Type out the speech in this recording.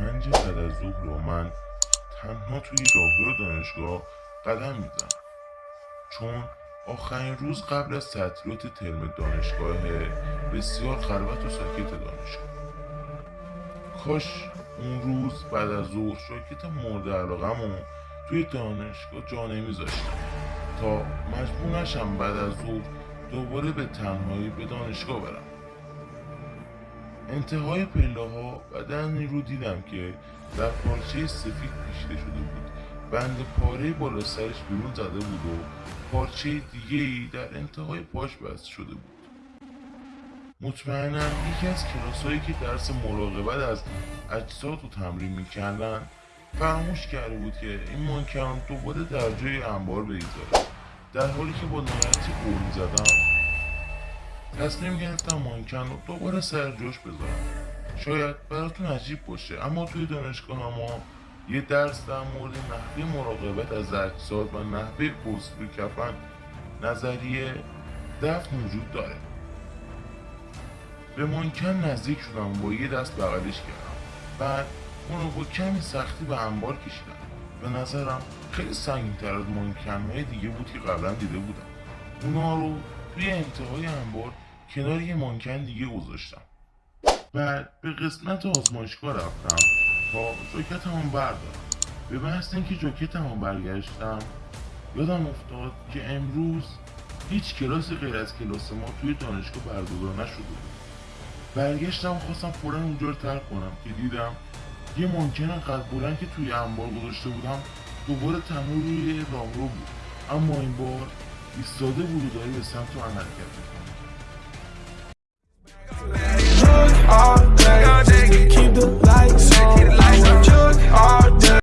پنج بعد از ظهر و من تنها توی راهرو دانشگاه قدم می‌زنم. چون آخرین روز قبل از تعطیلات ترم دانشگاه بسیار خلوت و ساکت دانشگاه. کاش اون روز بعد از ظهر شاکت مورد علاقمو توی دانشگاه جا نمیذاشتم تا مجبور نشم بعد از ظهر دوباره به تنهایی به دانشگاه برم. انتهای پله ها بدنی رو دیدم که در پارچه سفید پیچیده شده بود. بند پاره بالا سرش بیرون زده بود و پارچه دیگه ای در انتهای پاش بست شده بود. مطمئنم یکی از کلاسایی که درس مراقبت از اجساد رو تمرین می‌کردن فراموش کرده بود که این مانکن دوباره در جای انبار بگذاره در حالی که با نهایتی قول می‌زدم تصمیم گرفتم مانکن رو دوباره سر جاش بذارم. شاید براتون عجیب باشه اما توی دانشگاه ما یه درس در مورد نحوه مراقبت از اجساد و نحوه پست روی کفن نظریه دفن وجود داره. به مانکن نزدیک شدم با یه دست بغلش کردم. بعد اون رو با کمی سختی به انبار کشیدم. به نظرم خیلی سنگین تر از مانکن دیگه بود که قبلا دیده بودم. اونا رو توی انتهای انبار کنار یه مانکن دیگه گذاشتم. بعد به قسمت آزمایشگاه رفتم. تا جاکتمو بردارم. به محض اینکه جاکتمو برگشتم یادم افتاد که امروز هیچ کلاسی غیر از کلاس ما توی دانشگاه برگزار نشده بود. برگشتم خواستم فورا اونجا رو ترک کنم که دیدم یه مانکن قد بلند که توی انبار گذاشته بودم دوباره تنها روی راهرو بود. اما این بار ایستاده بود و داره به سمت من حرکت می‌کنه